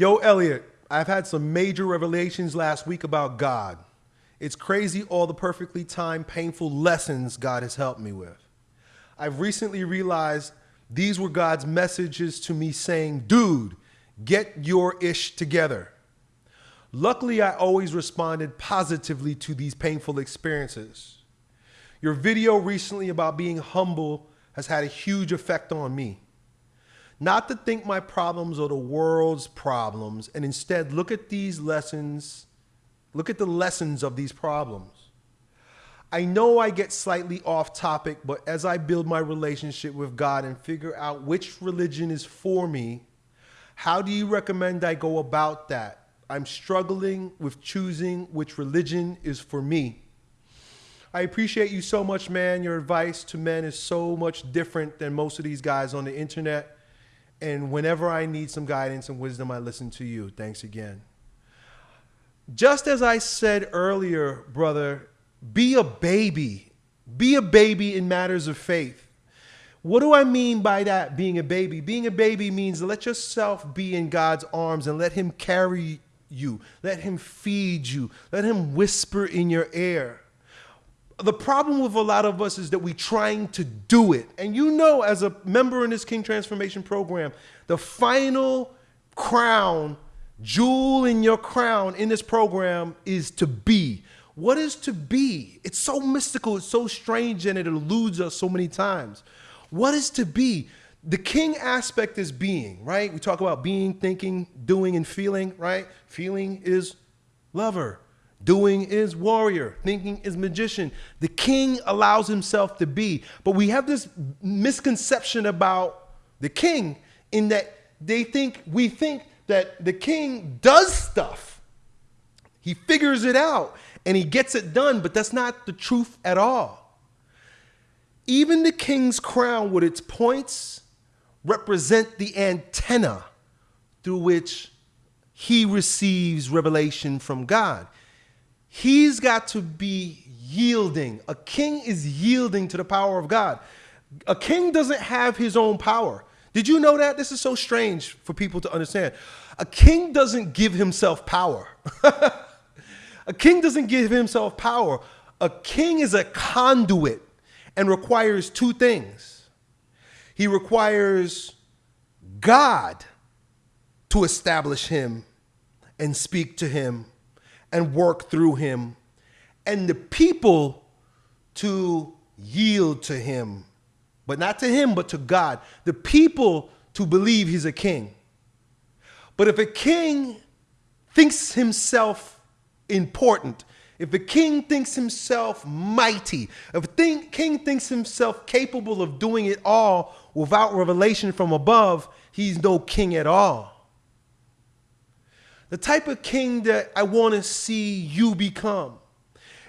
Yo, Elliot, I've had some major revelations last week about God. It's crazy all the perfectly timed, painful lessons God has helped me with. I've recently realized these were God's messages to me saying, dude, get your ish together. Luckily, I always responded positively to these painful experiences. Your video recently about being humble has had a huge effect on me. Not to think my problems are the world's problems, and instead look at these lessons, look at the lessons of these problems. I know I get slightly off topic, but as I build my relationship with God and figure out which religion is for me, how do you recommend I go about that? I'm struggling with choosing which religion is for me. I appreciate you so much, man. Your advice to men is so much different than most of these guys on the internet. And whenever I need some guidance and wisdom, I listen to you. Thanks again. Just as I said earlier, brother, be a baby. Be a baby in matters of faith. What do I mean by that, being a baby? Being a baby means let yourself be in God's arms and let Him carry you. Let Him feed you. Let Him whisper in your ear. The problem with a lot of us is that we're trying to do it. And you know, as a member in this King Transformation Program, the final crown, jewel in your crown in this program is to be. What is to be? It's so mystical, it's so strange, and it eludes us so many times. What is to be? The king aspect is being, right? We talk about being, thinking, doing, and feeling, right? Feeling is lover. Doing is warrior. Thinking is magician. The king allows himself to be. But we have this misconception about the king in that they think, we think that the king does stuff. He figures it out and he gets it done, but that's not the truth at all. Even the king's crown with its points represent the antenna through which he receives revelation from God. He's got to be yielding. A king is yielding to the power of God. A king doesn't have his own power. Did you know that? This is so strange for people to understand. A king doesn't give himself power. A king doesn't give himself power. A king is a conduit and requires two things. He requires God to establish him and speak to him and work through him, and the people to yield to him, but not to him, but to God. The people to believe he's a king. But if a king thinks himself important, if a king thinks himself mighty, if a king thinks himself capable of doing it all without revelation from above, he's no king at all. The type of king that I want to see you become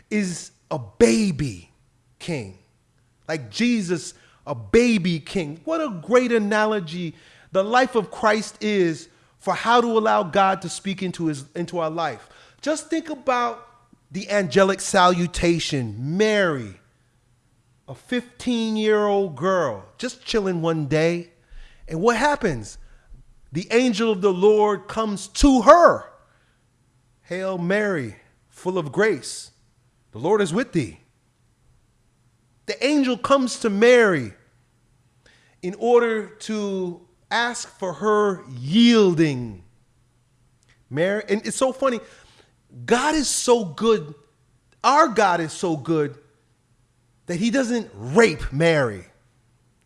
is a baby king. Like Jesus, a baby king. What a great analogy the life of Christ is for how to allow God to speak into, his, into our life. Just think about the angelic salutation. Mary, a 15 year old girl, just chilling one day. And what happens? The angel of the Lord comes to her. Hail Mary, full of grace. The Lord is with thee. The angel comes to Mary in order to ask for her yielding. Mary, and it's so funny. God is so good, our God is so good that he doesn't rape Mary.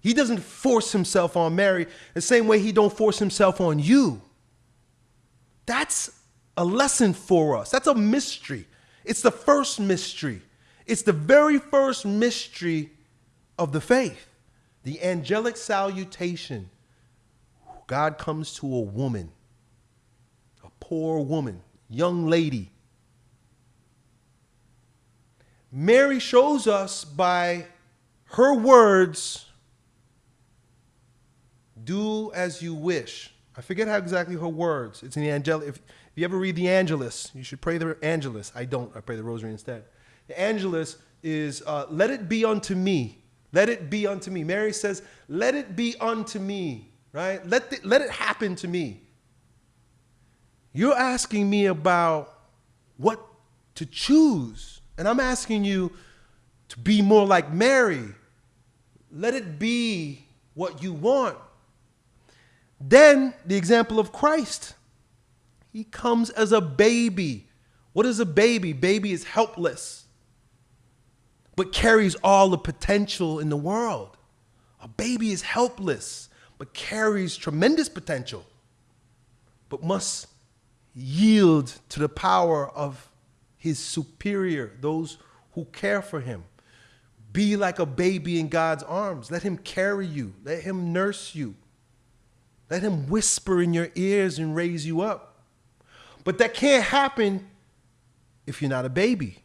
He doesn't force himself on Mary the same way he don't force himself on you. That's a lesson for us. That's a mystery. It's the first mystery. It's the very first mystery of the faith. The angelic salutation. God comes to a woman, a poor woman, young lady, Mary shows us by her words, do as you wish. I forget how exactly her words. It's in the Angelus. If, if, you ever read the Angelus, you should pray the Angelus. I don't. I pray the Rosary instead. The Angelus is, uh, let it be unto me. Let it be unto me. Mary says, let it be unto me, right? Let, the, let it happen to me. You're asking me about what to choose. And I'm asking you to be more like Mary. Let it be what you want. Then the example of Christ. He comes as a baby. What is a baby? Baby is helpless, but carries all the potential in the world. A baby is helpless, but carries tremendous potential, but must yield to the power of his superior, those who care for him. Be like a baby in God's arms. Let him carry you, let him nurse you, let him whisper in your ears and raise you up. But that can't happen if you're not a baby.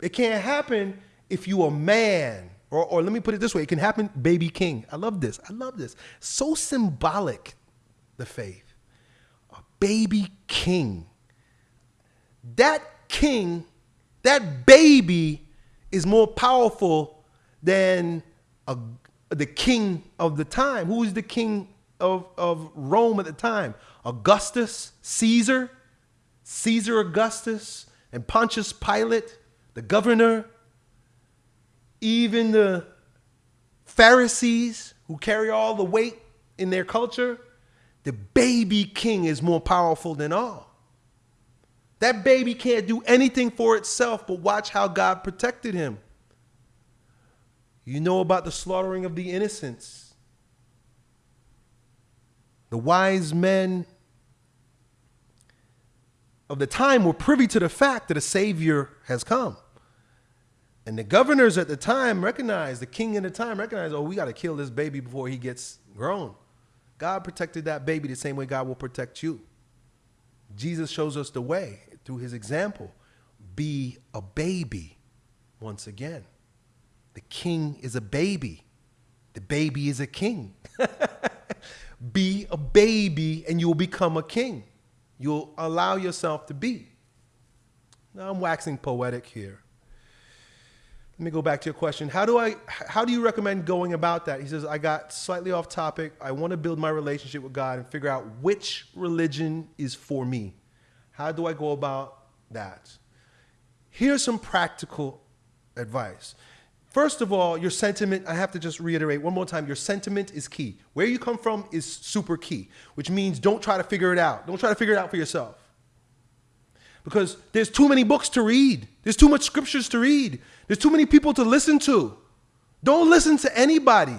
It can't happen if you're a man. Or, or let me put it this way it can happen, baby king. I love this. I love this. So symbolic, the faith. A baby king. That king, that baby is more powerful than a, the king of the time. Who is the king of, of Rome at the time? Augustus, Caesar, Caesar Augustus, and Pontius Pilate, the governor, even the Pharisees who carry all the weight in their culture, the baby king is more powerful than all. That baby can't do anything for itself, but watch how God protected him. You know about the slaughtering of the innocents. The wise men of the time were privy to the fact that a Savior has come. And the governors at the time recognized, the king at the time recognized, oh, we got to kill this baby before he gets grown. God protected that baby the same way God will protect you. Jesus shows us the way through his example. Be a baby once again. The king is a baby. The baby is a king. be a baby and you will become a king. You'll allow yourself to be. Now I'm waxing poetic here. Let me go back to your question. How do I how do you recommend going about that? He says I got slightly off topic. I want to build my relationship with God and figure out which religion is for me. How do I go about that? Here's some practical advice. First of all, your sentiment, I have to just reiterate one more time, your sentiment is key. Where you come from is super key, which means don't try to figure it out. Don't try to figure it out for yourself. Because there's too many books to read. There's too much scriptures to read. There's too many people to listen to. Don't listen to anybody.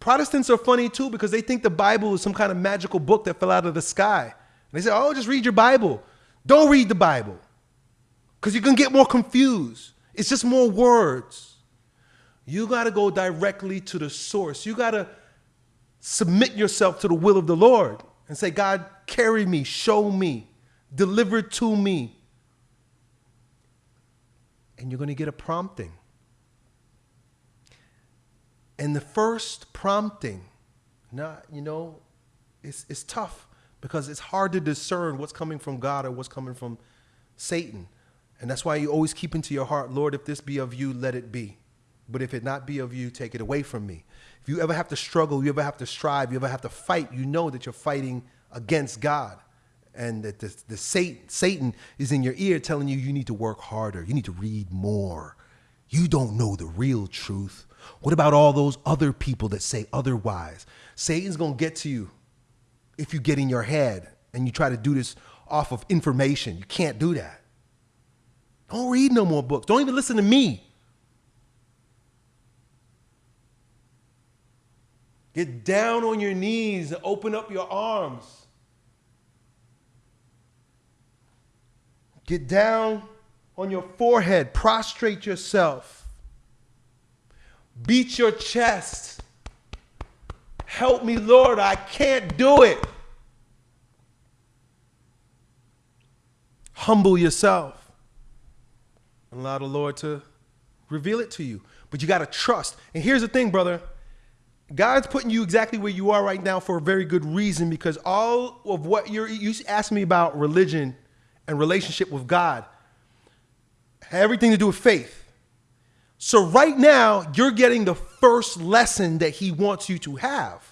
Protestants are funny too because they think the Bible is some kind of magical book that fell out of the sky. And they say, oh, just read your Bible. Don't read the Bible because you're going to get more confused. It's just more words. You got to go directly to the source. You got to submit yourself to the will of the Lord and say, God, carry me, show me, deliver to me. And you're going to get a prompting. And the first prompting, not, you know, it's, it's tough because it's hard to discern what's coming from God or what's coming from Satan. And that's why you always keep into your heart, Lord, if this be of you, let it be. But if it not be of you, take it away from me. If you ever have to struggle, you ever have to strive, you ever have to fight, you know that you're fighting against God. And that the, the Satan, Satan is in your ear telling you you need to work harder, you need to read more. You don't know the real truth. What about all those other people that say otherwise? Satan's going to get to you if you get in your head and you try to do this off of information. You can't do that. Don't read no more books. Don't even listen to me. Get down on your knees and open up your arms. Get down on your forehead, prostrate yourself. Beat your chest. Help me, Lord, I can't do it. Humble yourself and allow the Lord to reveal it to you. But you got to trust. And here's the thing, brother God's putting you exactly where you are right now for a very good reason because all of what you're, you asked me about religion and relationship with God, everything to do with faith. So right now, you're getting the first lesson that he wants you to have.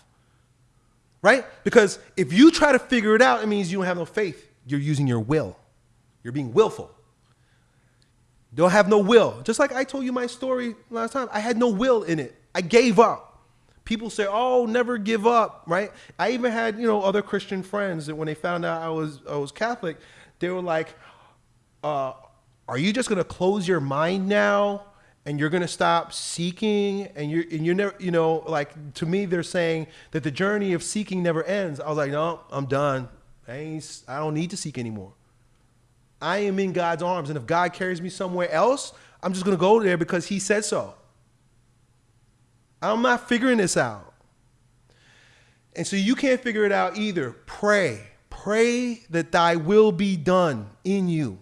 Right? Because if you try to figure it out, it means you don't have no faith. You're using your will. You're being willful. Don't have no will. Just like I told you my story last time, I had no will in it. I gave up. People say, "Oh, never give up," right? I even had, you know, other Christian friends that when they found out I was I was Catholic, they were like, uh, "Are you just gonna close your mind now and you're gonna stop seeking and you're and you're never, you know, like to me, they're saying that the journey of seeking never ends." I was like, "No, I'm done. I ain't. I don't need to seek anymore." I am in God's arms. And if God carries me somewhere else, I'm just going to go there because He said so. I'm not figuring this out. And so you can't figure it out either. Pray. Pray that thy will be done in you.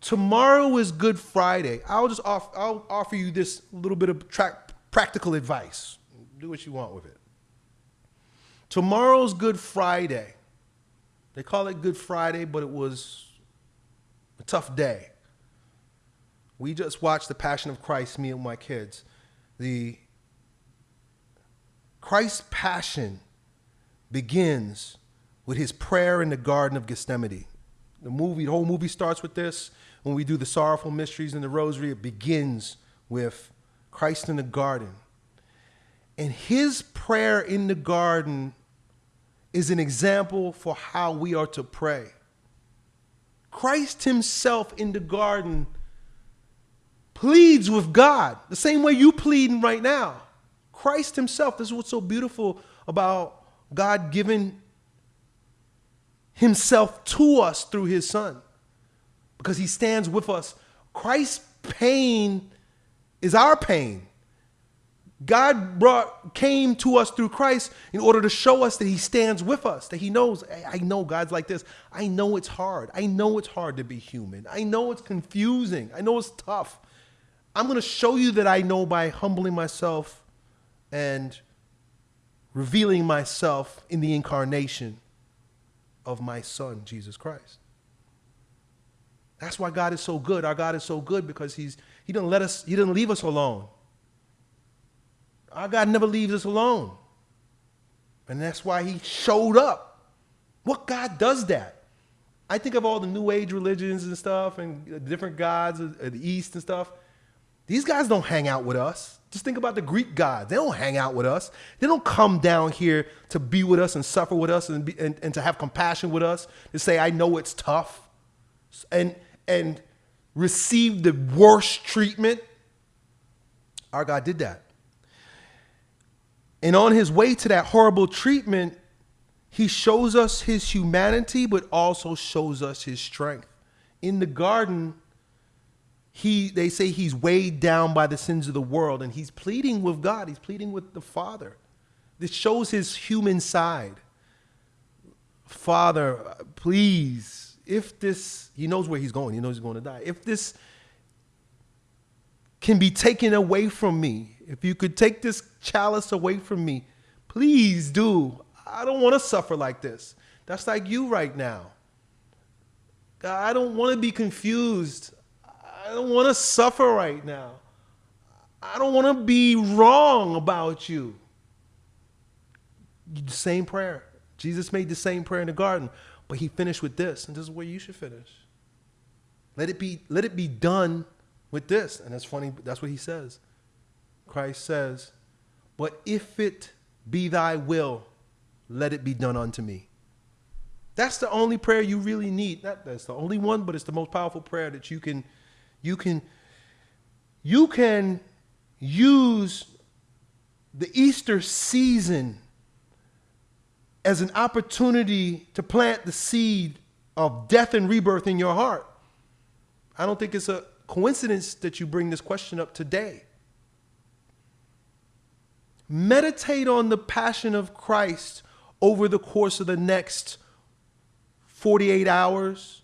Tomorrow is Good Friday. I'll just offer, I'll offer you this little bit of practical advice. Do what you want with it. Tomorrow's Good Friday. They call it Good Friday, but it was a tough day. We just watched The Passion of Christ, me and my kids. The Christ's passion begins with his prayer in the Garden of Gethsemane. The movie, the whole movie starts with this. When we do the sorrowful mysteries in the rosary, it begins with Christ in the garden. And his prayer in the garden is an example for how we are to pray. Christ himself in the garden pleads with God the same way you pleading right now. Christ himself, this is what's so beautiful about God giving himself to us through his son because he stands with us. Christ's pain is our pain. God brought came to us through Christ in order to show us that he stands with us, that he knows, I know God's like this. I know it's hard. I know it's hard to be human. I know it's confusing. I know it's tough. I'm going to show you that I know by humbling myself and revealing myself in the incarnation of my son Jesus Christ. That's why God is so good. Our God is so good because he's he didn't let us he didn't leave us alone. Our God never leaves us alone. And that's why he showed up. What God does that? I think of all the New Age religions and stuff and different gods of the East and stuff. These guys don't hang out with us. Just think about the Greek gods. They don't hang out with us. They don't come down here to be with us and suffer with us and, be, and, and to have compassion with us, to say, I know it's tough, and, and receive the worst treatment. Our God did that. And on his way to that horrible treatment, he shows us his humanity, but also shows us his strength. In the garden, he they say he's weighed down by the sins of the world, and he's pleading with God, he's pleading with the Father. This shows his human side. Father, please, if this, he knows where he's going, he knows he's going to die. If this can be taken away from me, if you could take this chalice away from me, please do. I don't want to suffer like this. That's like you right now. God, I don't want to be confused. I don't want to suffer right now. I don't want to be wrong about you. The same prayer. Jesus made the same prayer in the garden, but he finished with this, and this is where you should finish. Let it be, let it be done with this. And that's funny, that's what he says. Christ says, But if it be thy will, let it be done unto me. That's the only prayer you really need. Not that's the only one, but it's the most powerful prayer that you can you can you can use the Easter season as an opportunity to plant the seed of death and rebirth in your heart. I don't think it's a coincidence that you bring this question up today. Meditate on the passion of Christ over the course of the next 48 hours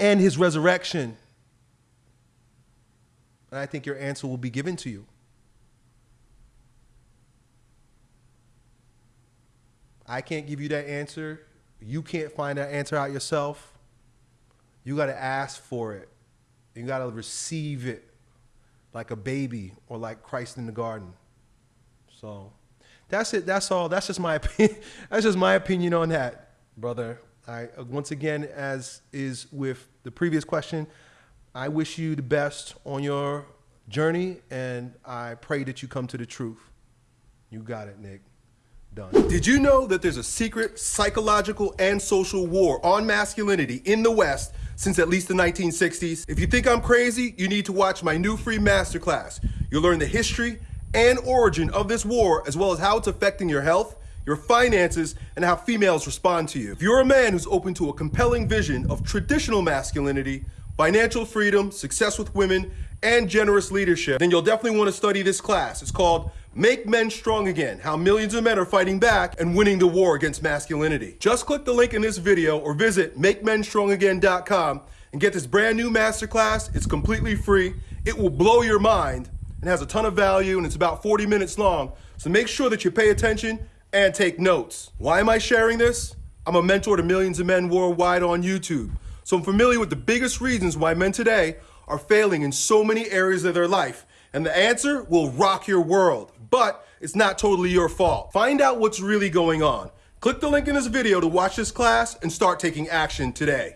and his resurrection. And I think your answer will be given to you. I can't give you that answer. You can't find that answer out yourself. You got to ask for it. You got to receive it like a baby or like Christ in the garden. So that's it. That's all. That's just my opinion. That's just my opinion on that, brother. I once again, as is with the previous question, I wish you the best on your journey, and I pray that you come to the truth. You got it, Nick. Done. Did you know that there's a secret psychological and social war on masculinity in the West since at least the 1960s? If you think I'm crazy, you need to watch my new free masterclass. You'll learn the history and origin of this war, as well as how it's affecting your health, your finances, and how females respond to you. If you're a man who's open to a compelling vision of traditional masculinity, financial freedom, success with women, and generous leadership, then you'll definitely want to study this class. It's called Make Men Strong Again, How Millions of Men Are Fighting Back and Winning the War Against Masculinity. Just click the link in this video or visit MakeMenStrongAgain.com and get this brand new masterclass. It's completely free. It will blow your mind and has a ton of value and it's about 40 minutes long. So make sure that you pay attention and take notes. Why am I sharing this? I'm a mentor to millions of men worldwide on YouTube. So I'm familiar with the biggest reasons why men today are failing in so many areas of their life. And the answer will rock your world but it's not totally your fault. Find out what's really going on. Click the link in this video to watch this class and start taking action today.